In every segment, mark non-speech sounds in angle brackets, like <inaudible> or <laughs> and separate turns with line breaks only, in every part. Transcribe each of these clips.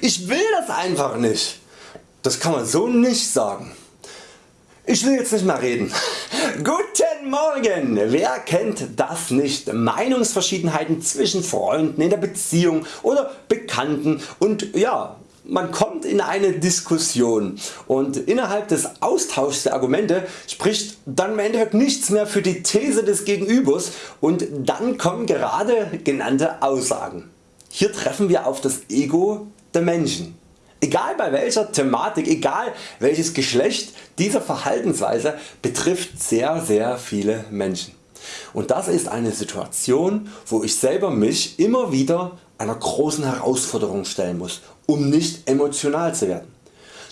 Ich will das einfach nicht. Das kann man so nicht sagen. Ich will jetzt nicht mehr reden. <laughs> Guten Morgen! Wer kennt das nicht? Meinungsverschiedenheiten zwischen Freunden in der Beziehung oder Bekannten und ja, man kommt in eine Diskussion und innerhalb des Austauschs der Argumente spricht dann im Endeffekt nichts mehr für die These des Gegenübers und dann kommen gerade genannte Aussagen. Hier treffen wir auf das Ego der Menschen. Egal bei welcher Thematik, egal welches Geschlecht, diese Verhaltensweise betrifft sehr sehr viele Menschen. Und das ist eine Situation wo ich selber mich immer wieder einer großen Herausforderung stellen muss, um nicht emotional zu werden.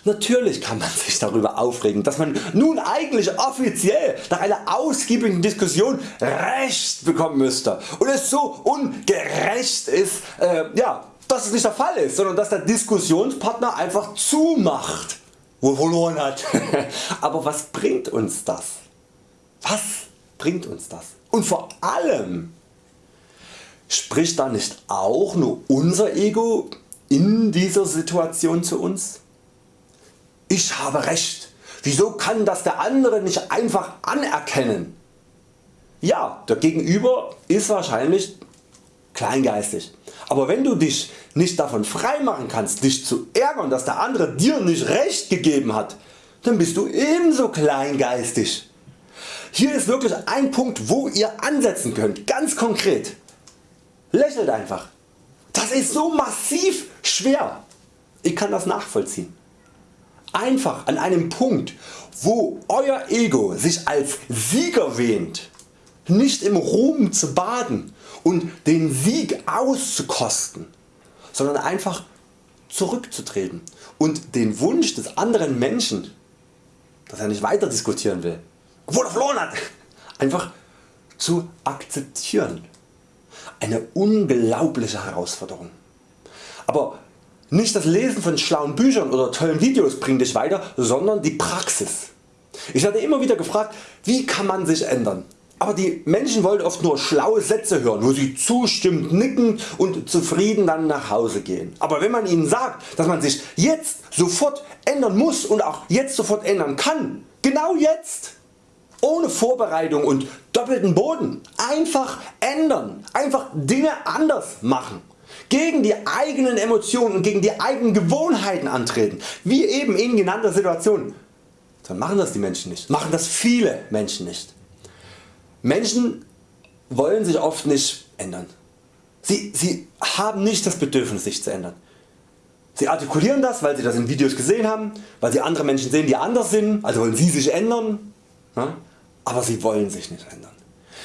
Natürlich kann man sich darüber aufregen, dass man nun eigentlich offiziell nach einer ausgiebigen Diskussion Recht bekommen müsste und es so ungerecht ist, äh, ja, dass es nicht der Fall ist, sondern dass der Diskussionspartner einfach zumacht, wo er verloren hat. <laughs> Aber was bringt uns das? Was bringt uns das? Und vor allem spricht da nicht auch nur unser Ego in dieser Situation zu uns? Ich habe Recht, wieso kann das der andere nicht einfach anerkennen? Ja, der Gegenüber ist wahrscheinlich kleingeistig. Aber wenn du dich nicht davon freimachen kannst dich zu ärgern dass der andere dir nicht recht gegeben hat, dann bist du ebenso kleingeistig. Hier ist wirklich ein Punkt wo ihr ansetzen könnt, ganz konkret. Lächelt einfach. Das ist so massiv schwer. Ich kann das nachvollziehen. Einfach an einem Punkt wo Euer Ego sich als Sieger wähnt, nicht im Ruhm zu baden und den Sieg auszukosten, sondern einfach zurückzutreten und den Wunsch des anderen Menschen, dass er nicht weiter diskutieren will, obwohl er verloren hat, <laughs> einfach zu akzeptieren. Eine unglaubliche Herausforderung. Aber nicht das Lesen von schlauen Büchern oder tollen Videos bringt Dich weiter, sondern die Praxis. Ich werde immer wieder gefragt, wie kann man sich ändern? Aber die Menschen wollen oft nur schlaue Sätze hören, wo sie zustimmend nicken und zufrieden dann nach Hause gehen. Aber wenn man ihnen sagt, dass man sich jetzt sofort ändern muss und auch jetzt sofort ändern kann, genau jetzt, ohne Vorbereitung und doppelten Boden, einfach ändern, einfach Dinge anders machen, gegen die eigenen Emotionen und gegen die eigenen Gewohnheiten antreten, wie eben in genannter Situation, dann machen das die Menschen nicht, machen das viele Menschen nicht. Menschen wollen sich oft nicht ändern. Sie, sie haben nicht das Bedürfnis sich zu ändern. Sie artikulieren das weil sie das in Videos gesehen haben, weil sie andere Menschen sehen die anders sind, also wollen sie sich ändern, aber sie wollen sich nicht ändern.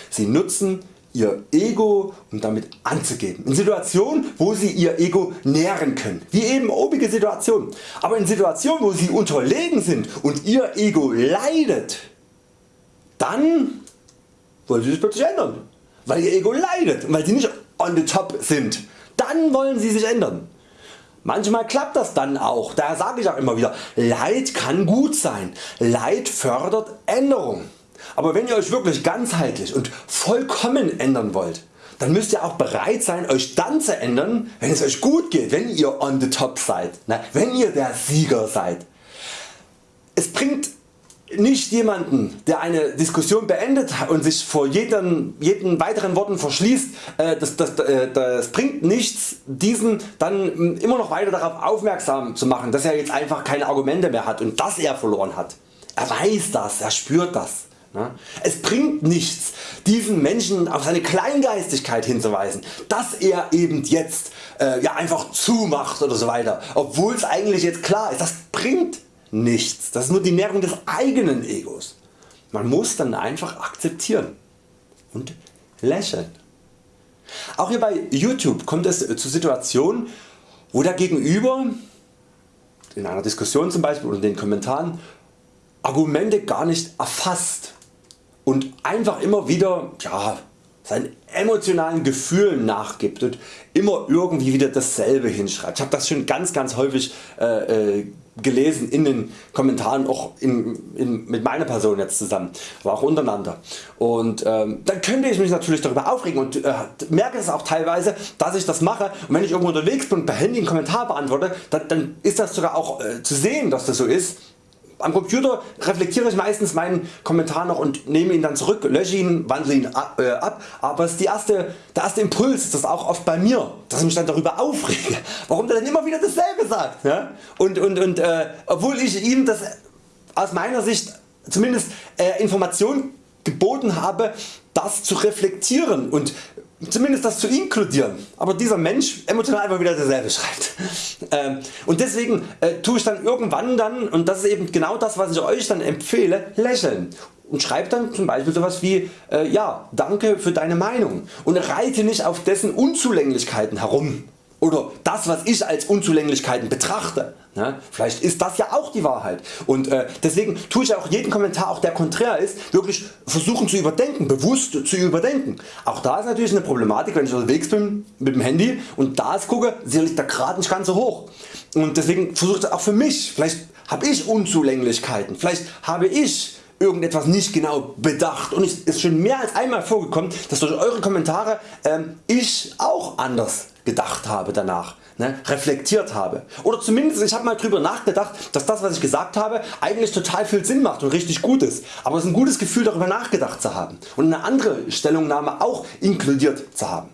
Sie nutzen ihr Ego um damit anzugeben. In Situationen wo sie ihr Ego nähren können, wie eben obige Situationen. Aber in Situationen wo sie unterlegen sind und ihr Ego leidet, dann wollen sie sich plötzlich ändern, weil ihr Ego leidet und weil sie nicht on the top sind. Dann wollen sie sich ändern. Manchmal klappt das dann auch, daher sage ich auch immer wieder, Leid kann gut sein, Leid fördert Änderung. Aber wenn ihr Euch wirklich ganzheitlich und vollkommen ändern wollt, dann müsst ihr auch bereit sein Euch dann zu ändern wenn es Euch gut geht, wenn ihr on the top seid, wenn ihr der Sieger seid. Es bringt nicht jemanden der eine Diskussion beendet und sich vor jeden, jeden weiteren Worten verschließt, äh, das, das, äh, das bringt nichts diesen dann immer noch weiter darauf aufmerksam zu machen dass er jetzt einfach keine Argumente mehr hat und dass er verloren hat. Er weiß das, er spürt das. Ne? Es bringt nichts diesen Menschen auf seine Kleingeistigkeit hinzuweisen, dass er eben jetzt äh, ja einfach zumacht oder so weiter, obwohl es eigentlich jetzt klar ist, das bringt nichts. Das ist nur die Nährung des eigenen Egos. Man muss dann einfach akzeptieren und lächeln. Auch hier bei YouTube kommt es zu Situationen wo der Gegenüber in einer Diskussion zum Beispiel oder in den Kommentaren Argumente gar nicht erfasst und einfach immer wieder ja, seinen emotionalen Gefühlen nachgibt und immer irgendwie wieder dasselbe hinschreibt. Ich habe das schon ganz ganz häufig äh, äh, gelesen in den Kommentaren auch in, in, mit meiner Person jetzt zusammen, aber auch untereinander. Und ähm, dann könnte ich mich natürlich darüber aufregen und äh, merke es auch teilweise, dass ich das mache und wenn ich irgendwo unterwegs bin und per Handy einen Kommentar beantworte, dann, dann ist das sogar auch äh, zu sehen, dass das so ist am Computer reflektiere ich meistens meinen Kommentar noch und nehme ihn dann zurück, lösche ihn, wandle ihn ab, äh, ab aber ist die erste, der erste Impuls ist das auch oft bei mir, dass ich mich dann darüber aufrege, <laughs> warum der dann immer wieder dasselbe sagt. Ja? Und, und, und äh, obwohl ich ihm das aus meiner Sicht zumindest äh, Information geboten habe, das zu reflektieren und zumindest das zu inkludieren, aber dieser Mensch emotional einfach wieder dasselbe schreibt. <laughs> Ähm, und deswegen äh, tue ich dann irgendwann dann, und das ist eben genau das was ich Euch dann empfehle, lächeln und schreibt dann zum Beispiel sowas wie äh, ja danke für deine Meinung und reite nicht auf dessen Unzulänglichkeiten herum oder das was ich als Unzulänglichkeiten betrachte. Ne? Vielleicht ist das ja auch die Wahrheit. Und äh, deswegen tue ich auch jeden Kommentar auch der konträr ist wirklich versuchen zu überdenken, bewusst zu überdenken. Auch da ist natürlich eine Problematik wenn ich unterwegs bin mit dem Handy und da gucke sicherlich der Grad nicht ganz so hoch. Und deswegen versuche ich auch für mich, vielleicht habe ich Unzulänglichkeiten, vielleicht habe ich irgendetwas nicht genau bedacht. Und es ist schon mehr als einmal vorgekommen dass durch Eure Kommentare ähm, ich auch anders gedacht habe danach, ne, reflektiert habe. Oder zumindest ich habe mal drüber nachgedacht, dass das was ich gesagt habe eigentlich total viel Sinn macht und richtig gut ist. Aber es ist ein gutes Gefühl darüber nachgedacht zu haben und eine andere Stellungnahme auch inkludiert zu haben.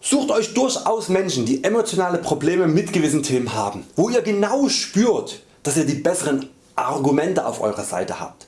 Sucht Euch durchaus Menschen die emotionale Probleme mit gewissen Themen haben, wo ihr genau spürt dass ihr die besseren Argumente auf eurer Seite habt.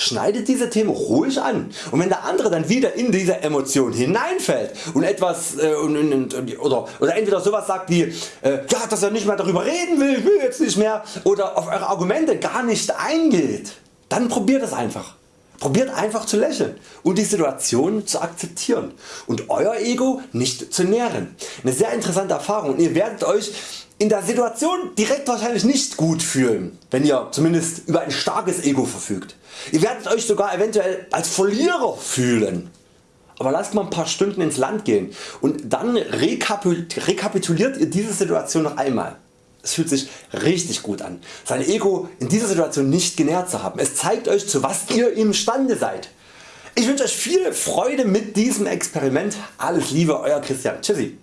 Schneidet diese Themen ruhig an und wenn der andere dann wieder in diese Emotion hineinfällt und etwas äh, und, und, und, oder, oder entweder sowas sagt wie äh, ja, dass er nicht mehr darüber reden will, ich will jetzt nicht mehr oder auf eure Argumente gar nicht eingeht, dann probiert es einfach. Probiert einfach zu lächeln und die Situation zu akzeptieren und Euer Ego nicht zu nähren. Eine sehr interessante Erfahrung und ihr werdet Euch in der Situation direkt wahrscheinlich nicht gut fühlen, wenn ihr zumindest über ein starkes Ego verfügt. Ihr werdet Euch sogar eventuell als Verlierer fühlen. Aber lasst mal ein paar Stunden ins Land gehen und dann rekapituliert ihr diese Situation noch einmal. Es fühlt sich richtig gut an, sein Ego in dieser Situation nicht genährt zu haben. Es zeigt Euch zu was ihr imstande seid. Ich wünsche Euch viel Freude mit diesem Experiment. Alles Liebe Euer Christian. Tschüssi.